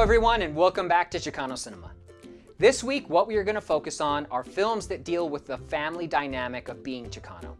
everyone and welcome back to Chicano Cinema. This week what we are going to focus on are films that deal with the family dynamic of being Chicano.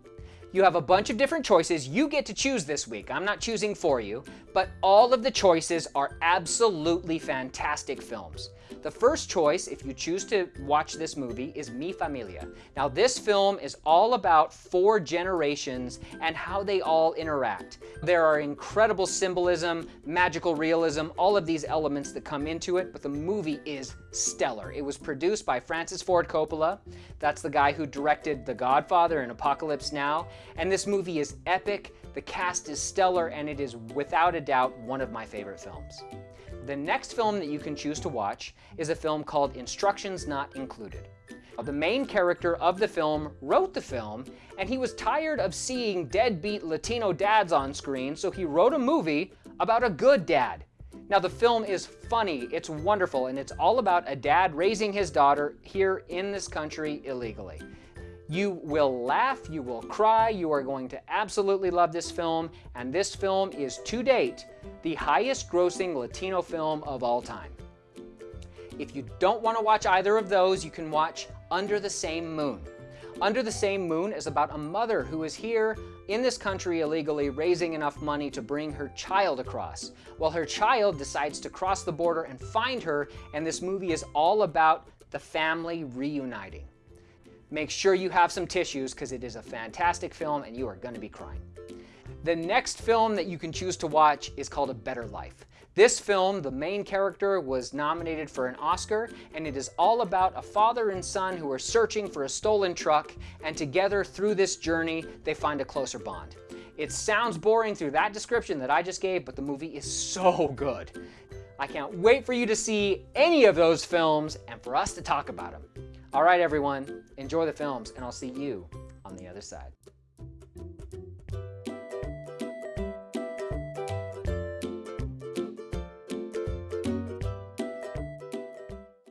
You have a bunch of different choices you get to choose this week. I'm not choosing for you, but all of the choices are absolutely fantastic films. The first choice, if you choose to watch this movie, is Mi Familia. Now this film is all about four generations and how they all interact. There are incredible symbolism, magical realism, all of these elements that come into it, but the movie is stellar. It was produced by Francis Ford Coppola. That's the guy who directed The Godfather and Apocalypse Now. And this movie is epic, the cast is stellar, and it is without a doubt one of my favorite films. The next film that you can choose to watch is a film called Instructions Not Included. The main character of the film wrote the film, and he was tired of seeing deadbeat Latino dads on screen, so he wrote a movie about a good dad. Now the film is funny, it's wonderful, and it's all about a dad raising his daughter here in this country illegally. You will laugh, you will cry, you are going to absolutely love this film, and this film is to date the highest grossing Latino film of all time. If you don't want to watch either of those, you can watch Under the Same Moon. Under the Same Moon is about a mother who is here in this country illegally raising enough money to bring her child across. Well, her child decides to cross the border and find her, and this movie is all about the family reuniting. Make sure you have some tissues because it is a fantastic film and you are going to be crying. The next film that you can choose to watch is called A Better Life. This film, the main character was nominated for an Oscar, and it is all about a father and son who are searching for a stolen truck, and together through this journey, they find a closer bond. It sounds boring through that description that I just gave, but the movie is so good. I can't wait for you to see any of those films and for us to talk about them. All right, everyone, enjoy the films, and I'll see you on the other side.